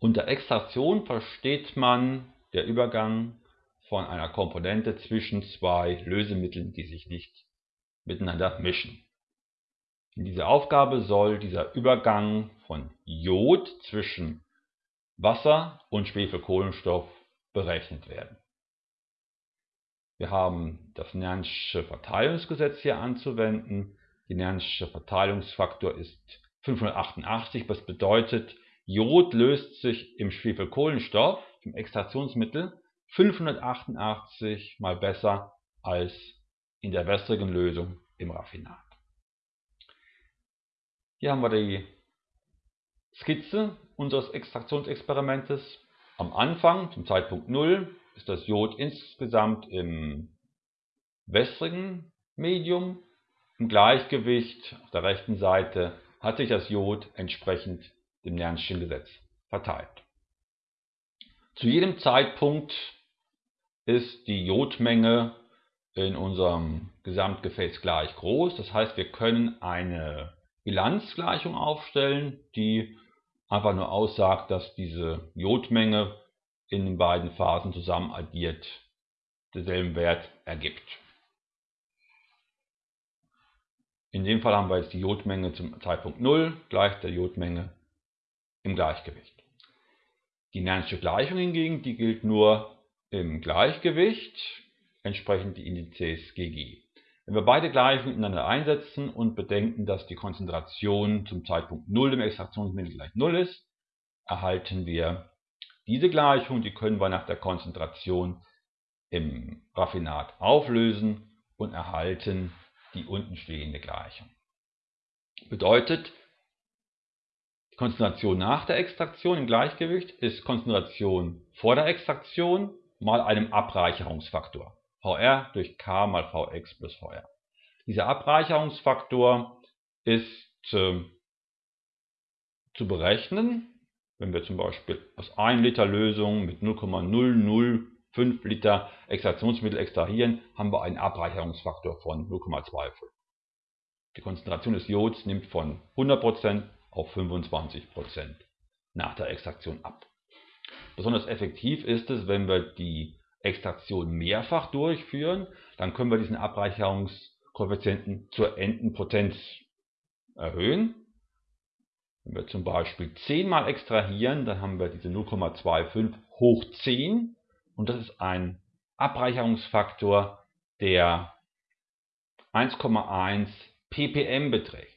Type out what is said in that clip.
Unter Extraktion versteht man der Übergang von einer Komponente zwischen zwei Lösemitteln, die sich nicht miteinander mischen. In dieser Aufgabe soll dieser Übergang von Jod zwischen Wasser und Schwefelkohlenstoff berechnet werden. Wir haben das Nern'sche Verteilungsgesetz hier anzuwenden. Der Nern'sche Verteilungsfaktor ist 588, was bedeutet, Jod löst sich im Schwefelkohlenstoff, im Extraktionsmittel, 588 mal besser als in der wässrigen Lösung im Raffinat. Hier haben wir die Skizze unseres Extraktionsexperimentes. Am Anfang, zum Zeitpunkt 0, ist das Jod insgesamt im wässrigen Medium. Im Gleichgewicht auf der rechten Seite hat sich das Jod entsprechend dem Nernstschen Gesetz verteilt. Zu jedem Zeitpunkt ist die Jodmenge in unserem Gesamtgefäß gleich groß. Das heißt, wir können eine Bilanzgleichung aufstellen, die einfach nur aussagt, dass diese Jodmenge in den beiden Phasen zusammen addiert denselben Wert ergibt. In dem Fall haben wir jetzt die Jodmenge zum Zeitpunkt 0 gleich der Jodmenge im Gleichgewicht. Die Nern'sche Gleichung hingegen, die gilt nur im Gleichgewicht, entsprechend die Indizes GG. Wenn wir beide Gleichungen ineinander einsetzen und bedenken, dass die Konzentration zum Zeitpunkt 0 im Extraktionsmittel gleich 0 ist, erhalten wir diese Gleichung, die können wir nach der Konzentration im Raffinat auflösen und erhalten die unten stehende Gleichung. Bedeutet, Konzentration nach der Extraktion im Gleichgewicht ist Konzentration vor der Extraktion mal einem Abreicherungsfaktor. VR durch K mal Vx plus VR. Dieser Abreicherungsfaktor ist äh, zu berechnen, wenn wir zum Beispiel aus 1 Liter Lösung mit 0,005 Liter Extraktionsmittel extrahieren, haben wir einen Abreicherungsfaktor von 0,25. Die Konzentration des Jods nimmt von 100% auf 25% nach der Extraktion ab. Besonders effektiv ist es, wenn wir die Extraktion mehrfach durchführen, dann können wir diesen Abreicherungskoeffizienten zur Endenpotenz erhöhen. Wenn wir zum Beispiel 10 mal extrahieren, dann haben wir diese 0,25 hoch 10 und das ist ein Abreicherungsfaktor, der 1,1 ppm beträgt.